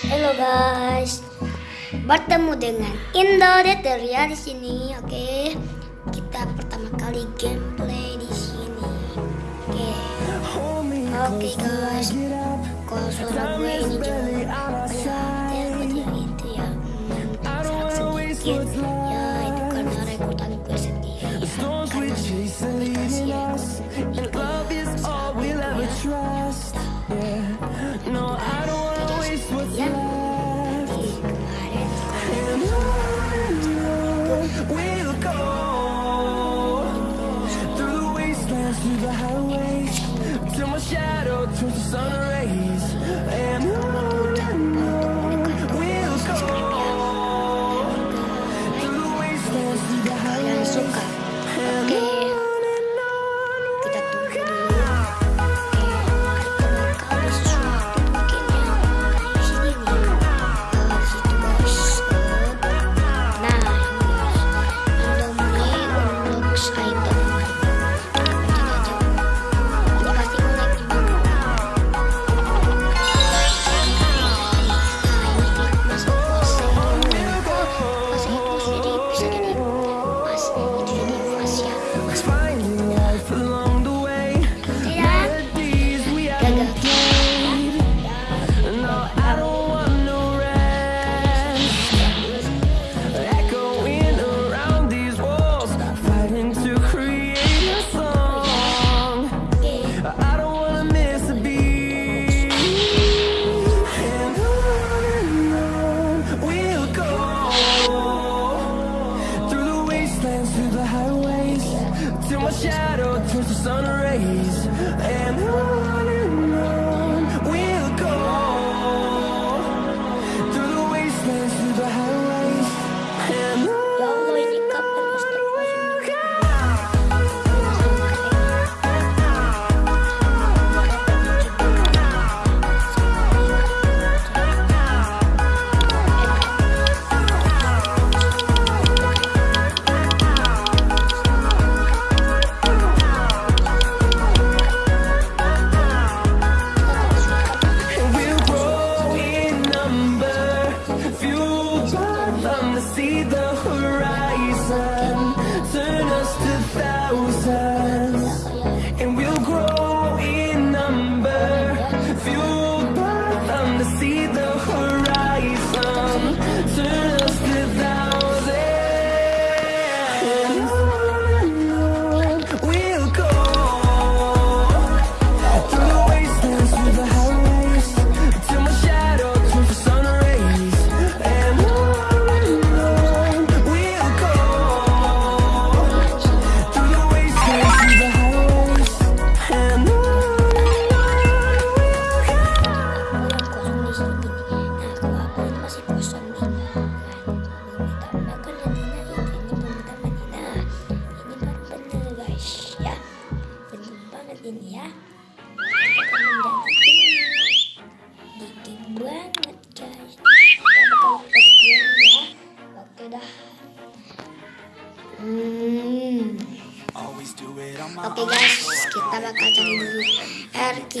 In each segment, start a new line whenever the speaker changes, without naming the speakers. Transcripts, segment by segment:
Halo guys, bertemu dengan Indo Deteria di sini. Oke, kita pertama kali gameplay di sini. Oke, oke guys, kalau suara gue ini juga banyak itu ya, hmm, serak sedikit. Ya itu karena rekordan gue sendiri. Ya. Karena aplikasi rekord itu ya,
sun rays. And on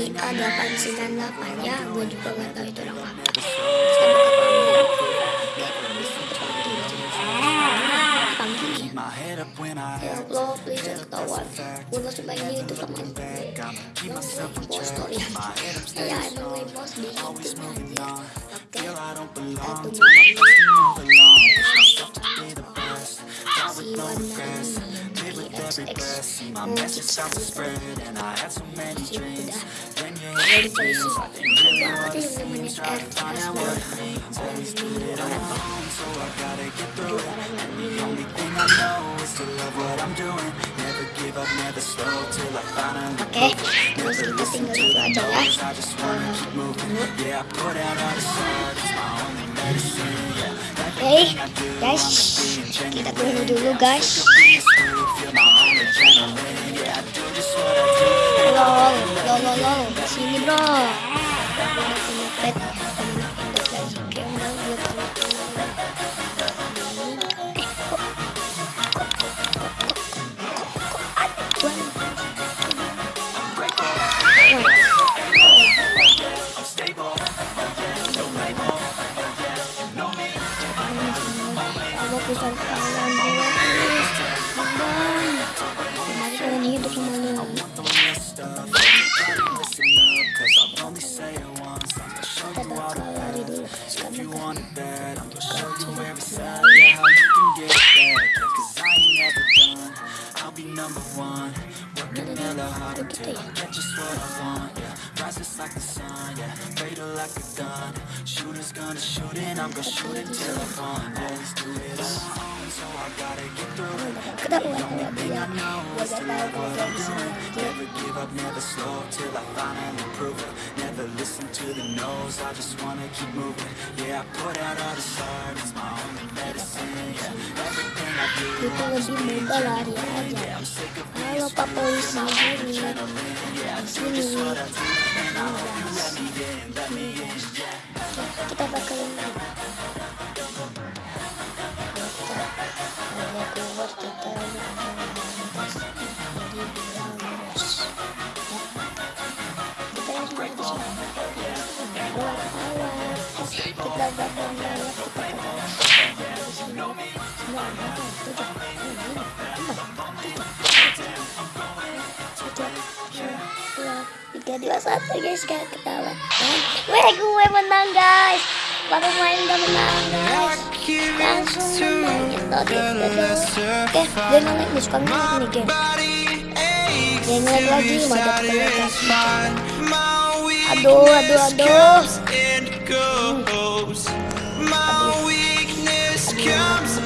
RKA 898 ya. Gue juga gak tahu itu orang apa. Ya. Allah, please jangan ketahuan. Gue itu sama
keep myself on
impostor ya. Emang gue impostor di aja. Oke, di
every breath. See my message start to spread, and I had so many dreams. Then you
Jadi
hit the
polisi
news. I didn't really want to see. Try to find out what it means. Always do it alone, so I gotta get through it. And the only thing I know is to love what I'm doing. Never give up, never slow till I finally
terus kita tinggal itu aja ya.
I just wanna keep moving. Yeah, I put out all the art. It's my only medicine. Yeah,
guys, kita tunggu dulu guys.
feel my own adrenaline. Yeah,
ntar kalian kemarin kalian hidup sama lagi kita bakal lari dulu
sekarang kita Number one, working hella hard
until I
get just what I want. Yeah. Rises like the sun, yeah. Fatal like a gun. Shooters gonna shoot and I'm gonna shoot until I'm gone let's do it
Kita
that
one
up,
yeah.
What that
that
doing? Never give up, never slow till I finally prove it. Never listen to the no's, I just wanna keep moving. Yeah, I put out all the art, my only medicine. Yeah, everything I do,
of I'm let me in, let me in. Yeah. Bakal balap Kita dua, satu guys. Gak ketawa Weh gue menang Baru main udah menang guys Langsung menang Oke, Oke, ngelag nih, suka ngelag nih game Gue ngelag lagi, mau ngelag Aduh, aduh, aduh.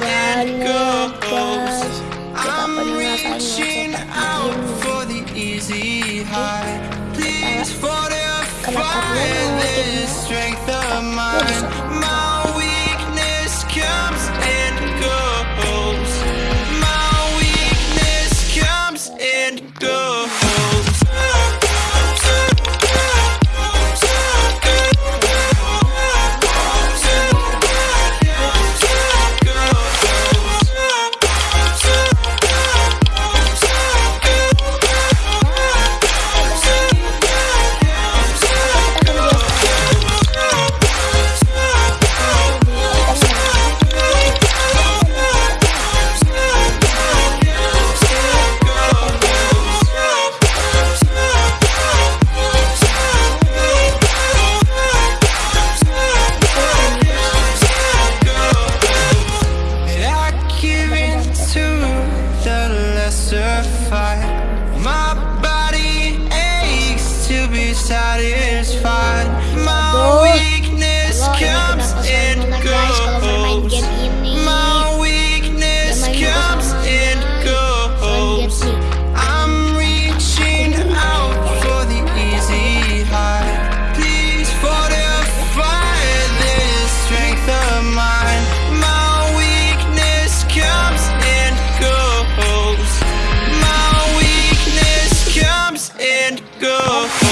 Banget guys. Kita pernah ngerasain ngelag
easy go.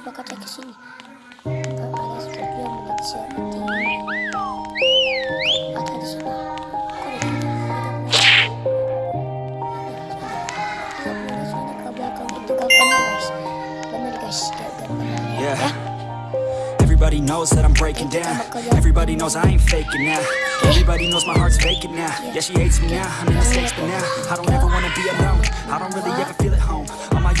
Oke kita bakal cek ke sini Nggak ada sesuatu yang menjadi siapa ada di sini ada ada
Yeah. Every
Everybody knows that I'm breaking down. Everybody knows I ain't faking now. Everybody knows my heart's vacant now. Yeah, she hates me now. I'm in mistakes, but now I don't ever wanna be alone. I don't really ever feel at home.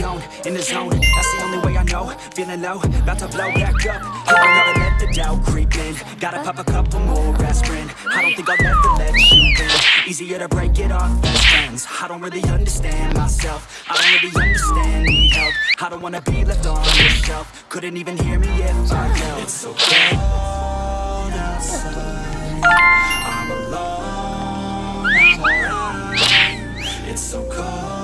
In the zone. That's the only way I know. Feeling low, about to blow back up. I don't ever let the doubt creep in. Gotta pop a couple more aspirin. I don't think I'll ever let you in. Easier to break it off best friends. I don't really understand myself. I don't really understand, need help. I don't wanna be left on the shelf. Couldn't even hear me if I yelled. It's so cold outside. I'm alone. It's so cold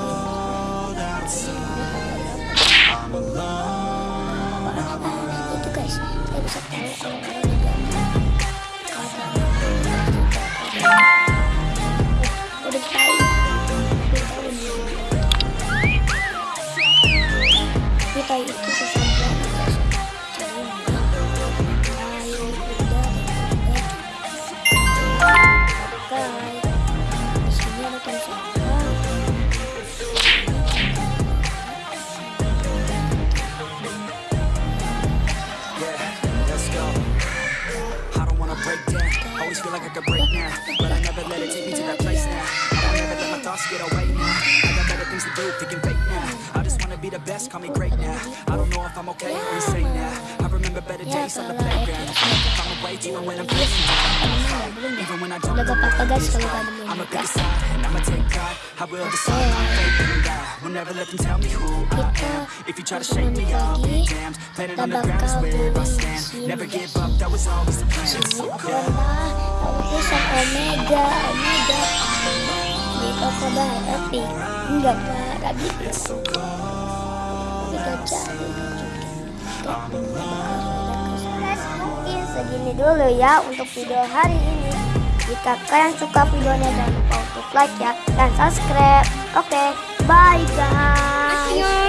call me great now. I don't know if I'm okay or insane now. I remember better days on the playground. I'm away even when I'm facing. Even when I don't know
gak apa-apa
where
guys
I'm going. I'ma pick a side and I'ma take pride. I will decide my fate and die. Will never let them tell me who I am. If you try to shake me, I'll be damned. Planet on the ground is where I stand. Never give up, that was always the plan. It's so
tulisan omega omega di toko bahan epic enggak pak tadi Mungkin segini dulu ya untuk video hari ini. Jika kalian suka videonya jangan lupa untuk like ya dan subscribe. Oke bye guys